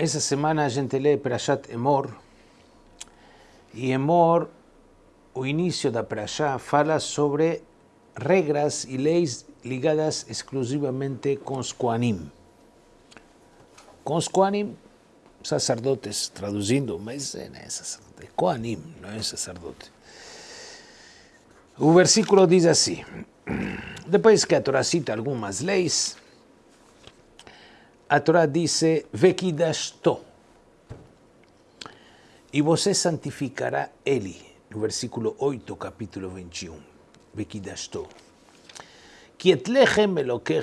Essa semana a gente lê Perashat Emor, e Emor, o início da Perashá, fala sobre regras e leis ligadas exclusivamente com os Koanim. Com os Koanim, sacerdotes, traduzindo, mas é, é sacerdote, Koanim, não é sacerdote. O versículo diz assim, depois que a Torá cita algumas leis, a Torá diz, Vekidashto, e você santificará ele, no versículo 8, capítulo 21, Vekidashto. Que etlechem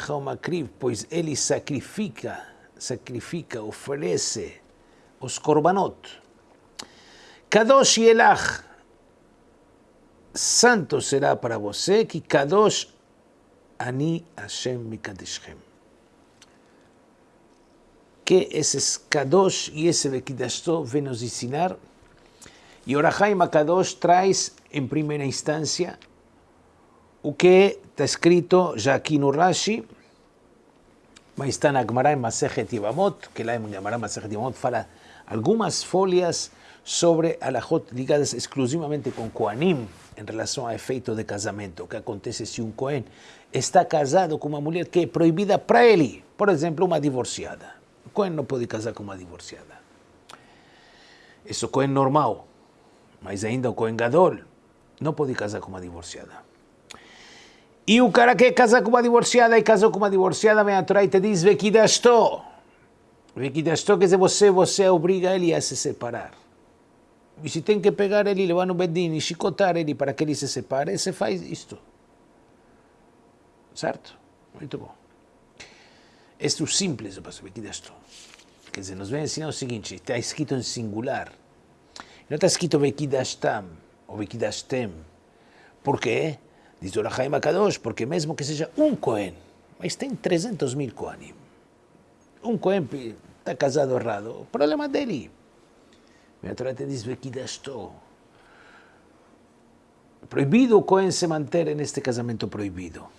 o makriv, pois ele sacrifica, sacrifica, oferece os korbanot. Kadosh Yelach, santo será para você, que Kadosh Ani Hashem Mikadeshem que esses Kadosh e esse Bekidashto vem nos ensinar. E Orahaim Kadosh traz, em primeira instância, o que está escrito já aqui no Rashi, mas está na Gemara em Masechet Yevamot, que lá em Gemara Masechet Yevamot fala algumas folhas sobre alajot ligadas exclusivamente com Koanim, em relação ao efeito de casamento. O que acontece se um Kohen está casado com uma mulher que é proibida para ele, por exemplo, uma divorciada. Cohen não pode casar com uma divorciada. Isso é Cohen normal, mas ainda o Cohen Gadol não pode casar com uma divorciada. E o cara que casa com uma divorciada e casou com uma divorciada, vem atrás e te diz, Vekidashto. Vekidashto quer dizer, você, você obriga ele a se separar. E se tem que pegar ele, levar no bedin e chicotar ele para que ele se separe, você faz isto. Certo? Muito bom. Este é o simples do passo Vekidashto. Quer dizer, nos vem ensinar o seguinte, está escrito em singular. Não está escrito Vekidashtam ou Vekidashtem. Por quê? Diz o Rahaim Akadosh, porque mesmo que seja um Cohen, mas tem 300 mil Kohanim. Um Cohen está casado errado, o problema dele. A Torá te diz Vekidashto. Proibido o Cohen se manter neste casamento proibido.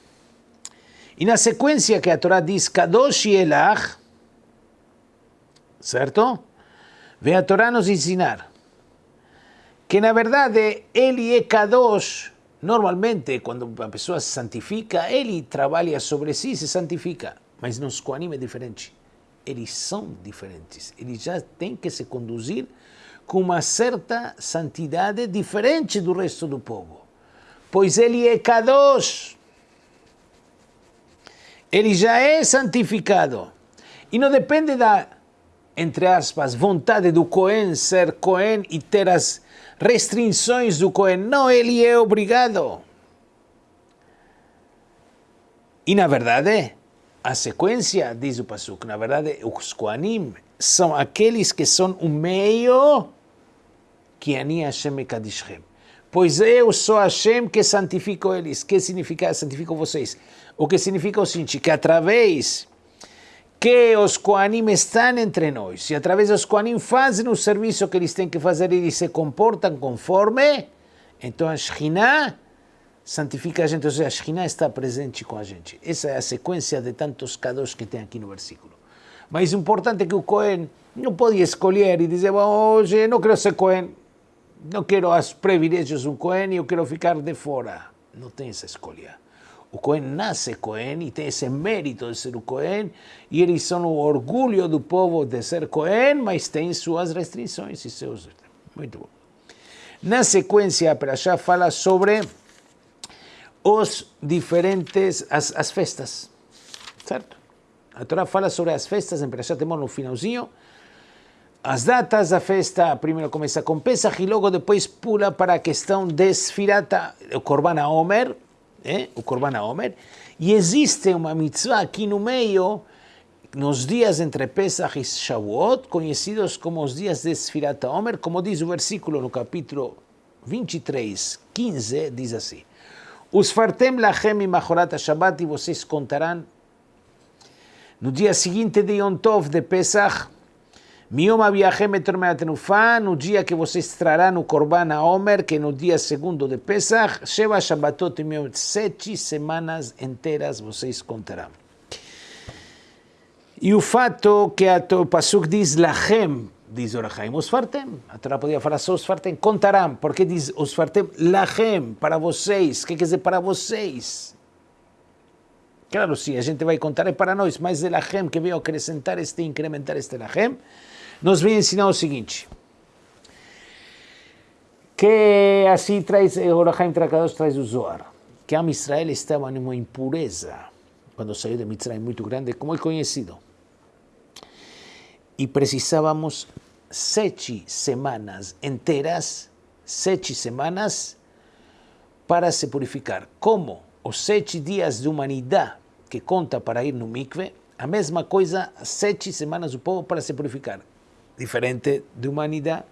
E na sequência que a Torá diz Kadosh Elach, certo? Vem a Torá nos ensinar que na verdade ele é Kadosh, normalmente quando a pessoa se santifica, ele trabalha sobre si, se santifica, mas nos Koanim é diferente. Eles são diferentes, eles já têm que se conduzir com uma certa santidade diferente do resto do povo, pois ele é Kadosh, ele já é santificado. E não depende da entre aspas, vontade do Cohen ser Cohen e ter as restrições do Cohen. Não, ele é obrigado. E na verdade, a sequência, diz o Pasuk, na verdade, os Kohanim são aqueles que são o meio que Ani Hashem Kadishem. Pois eu sou Hashem que santifico eles. Que significa santifico vocês? O que significa o seguinte, que através que os Koanim estão entre nós, e através dos Koanim fazem o serviço que eles têm que fazer, eles se comportam conforme, então a Shekhinah santifica a gente, ou seja, a Shekhinah está presente com a gente. Essa é a sequência de tantos kadosh que tem aqui no versículo. Mas o importante é que o Cohen não pode escolher e dizer, hoje não quero ser Cohen, não quero os privilégios um Cohen, eu quero ficar de fora. Não tem essa escolha. O Cohen nasce Cohen e tem esse mérito de ser o Cohen, e eles são o orgulho do povo de ser Cohen, mas tem suas restrições e seus. Muito bom. Na sequência, a Perashá fala sobre os diferentes, as, as festas, certo? A Torá fala sobre as festas, em Perashá temos no finalzinho, as datas da festa, primeiro começa com Pesach e logo depois pula para a questão de Sfirata, o Korban Omer, eh? o Korban Omer, e existe uma mitzvah aqui no meio, nos dias entre Pesach e Shavuot, conhecidos como os dias de Sfirat Omer, como diz o versículo no capítulo 23, 15, diz assim, Os fartem lachem machorat Shabbat, e vocês contarão no dia seguinte de Yom Tov de Pesach, Miom Abiachem Etormeatenufá, no dia que vocês trarão o Korban Omer, que no dia segundo de Pesach, Sheva Shabbatot e sete semanas inteiras vocês contarão. E o fato que a, Pasuk diz Lachem, diz Orachaim, os fartem. A Torá podia falar só os fartem, contarão. Porque diz os fartem Lachem, para vocês. Que quer dizer para vocês? Claro, sim, a gente vai contar é para nós, mas é Lachem que veio acrescentar este, incrementar este Lachem, nos vem ensinar o seguinte. Que assim traz, Orachaim Trakadosh traz o Zohar, que a Israel estava numa impureza quando saiu de Mitzrayim muito grande, como é conhecido. E precisávamos sete semanas inteiras, sete semanas, para se purificar. Como os sete dias de humanidade que conta para ir no mikve, a mesma coisa, sete semanas o povo para se purificar. Diferente de humanidade,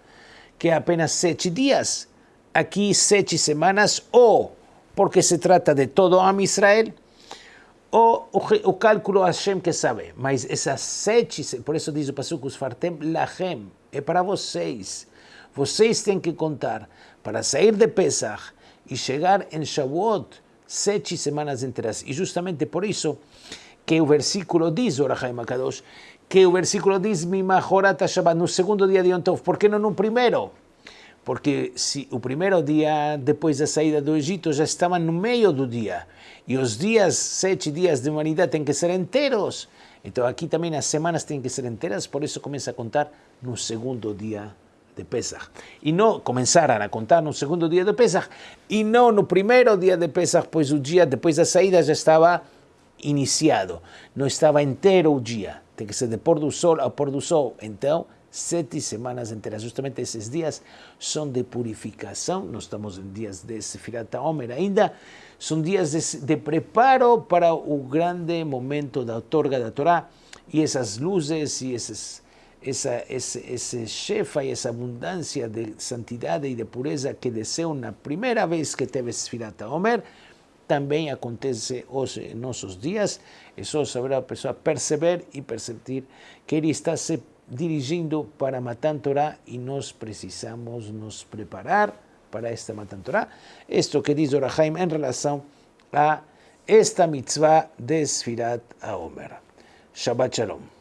que apenas sete dias. Aqui, sete semanas, ou porque se trata de todo a Israel, o, o cálculo Hashem que sabe. Mas essas sete, por isso diz o Pasuk, os fartem lachem, é para vocês. Vocês têm que contar para sair de Pesach e chegar em Shavuot sete semanas inteiras. E justamente por isso que o versículo diz, Orahaim Akadosh, que o versículo diz, Mimahorat Shabbat, no segundo dia de Yom Tov, por que não no primeiro? Porque se o primeiro dia depois da saída do Egito já estava no meio do dia, e os dias, sete dias de humanidade têm que ser inteiros, então aqui também as semanas têm que ser inteiras, por isso começa a contar no segundo dia de Pesach. E não começaram a contar no segundo dia de Pesach, e não no primeiro dia de Pesach, pois o dia depois da saída já estava iniciado, não estava inteiro o dia, tem que ser de pôr do sol ao pôr do sol. Então, sete semanas inteiras. Justamente esses dias são de purificação, nós estamos em dias de Sefirat Omer ainda, são dias de, de, preparo para o grande momento da outorga da Torá, e essas luzes e esses essa, esse, esse chefa e essa abundância de santidade e de pureza que desceu na primeira vez que teve Sfirat Omer, também acontece hoje em nossos dias. É só saber a pessoa perceber e perceber que ele está se dirigindo para Matan Torah e nós precisamos nos preparar para esta Matan Torah. Isto que diz Orahaim em relação a esta mitzvah de Sfirat Omer. Shabbat Shalom.